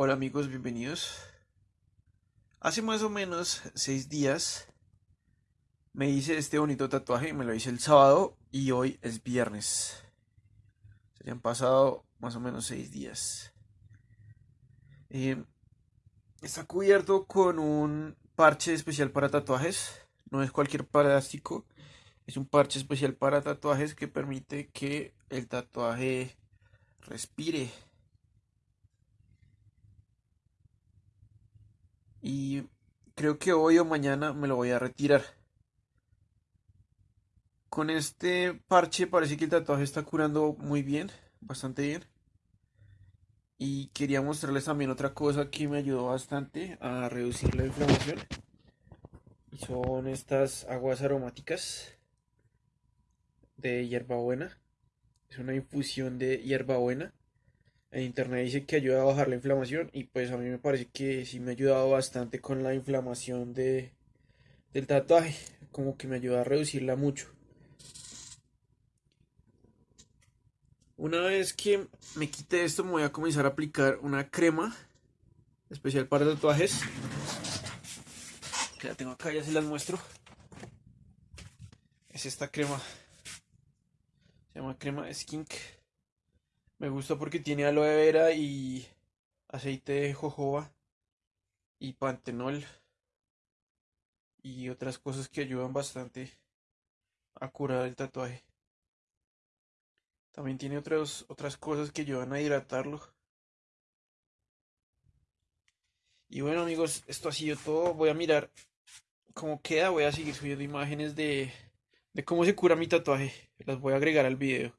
Hola amigos, bienvenidos. Hace más o menos seis días me hice este bonito tatuaje, me lo hice el sábado y hoy es viernes. Se han pasado más o menos seis días. Eh, está cubierto con un parche especial para tatuajes. No es cualquier plástico. Es un parche especial para tatuajes que permite que el tatuaje respire. Y creo que hoy o mañana me lo voy a retirar. Con este parche parece que el tatuaje está curando muy bien, bastante bien. Y quería mostrarles también otra cosa que me ayudó bastante a reducir la inflamación. Son estas aguas aromáticas de hierbabuena. Es una infusión de hierbabuena. En internet dice que ayuda a bajar la inflamación y pues a mí me parece que sí me ha ayudado bastante con la inflamación de, del tatuaje. Como que me ayuda a reducirla mucho. Una vez que me quite esto me voy a comenzar a aplicar una crema especial para tatuajes. Que la tengo acá, ya se las muestro. Es esta crema. Se llama crema Skink. Me gusta porque tiene aloe vera y aceite de jojoba y pantenol y otras cosas que ayudan bastante a curar el tatuaje. También tiene otras otras cosas que ayudan a hidratarlo. Y bueno amigos, esto ha sido todo. Voy a mirar cómo queda. Voy a seguir subiendo imágenes de, de cómo se cura mi tatuaje. Las voy a agregar al video.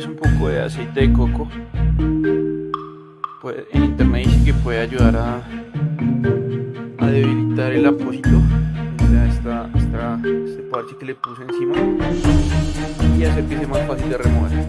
poco de aceite de coco. Pues, en internet dice que puede ayudar a, a debilitar el apósito. O sea, esta, esta, este parche que le puse encima y hacer que sea más fácil de remover.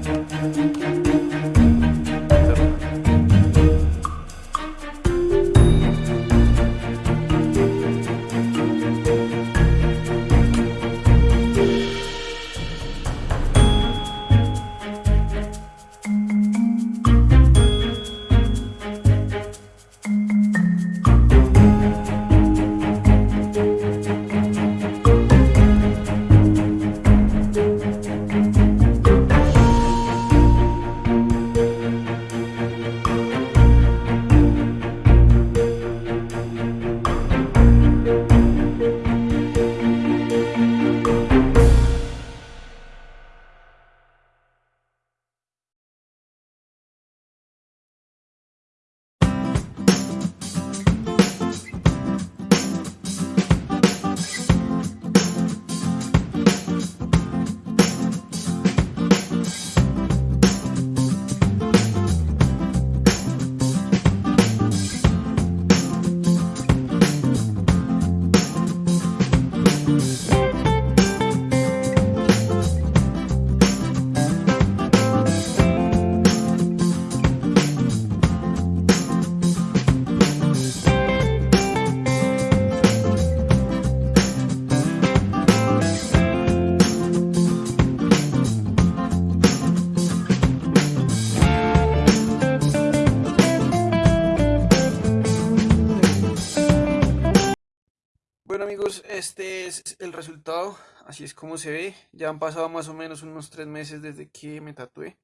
Amigos, este es el resultado, así es como se ve. Ya han pasado más o menos unos tres meses desde que me tatué.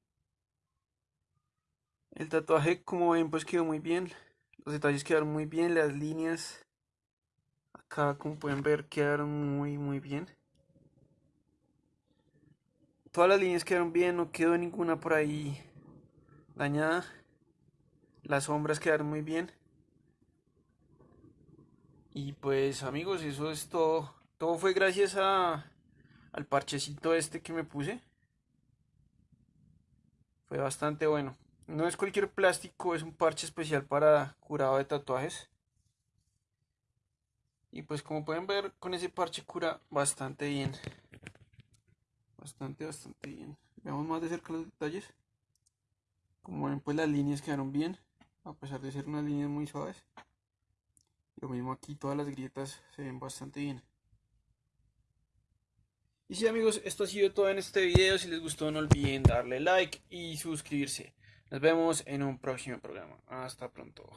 El tatuaje, como ven, pues quedó muy bien. Los detalles quedaron muy bien, las líneas acá, como pueden ver, quedaron muy, muy bien. Todas las líneas quedaron bien, no quedó ninguna por ahí dañada. Las sombras quedaron muy bien. Y pues amigos, eso es todo. Todo fue gracias a, al parchecito este que me puse. Fue bastante bueno. No es cualquier plástico, es un parche especial para curado de tatuajes. Y pues como pueden ver, con ese parche cura bastante bien. Bastante, bastante bien. Veamos más de cerca los detalles. Como ven, pues las líneas quedaron bien, a pesar de ser unas líneas muy suaves. Lo mismo aquí, todas las grietas se ven bastante bien. Y sí amigos, esto ha sido todo en este video. Si les gustó no olviden darle like y suscribirse. Nos vemos en un próximo programa. Hasta pronto.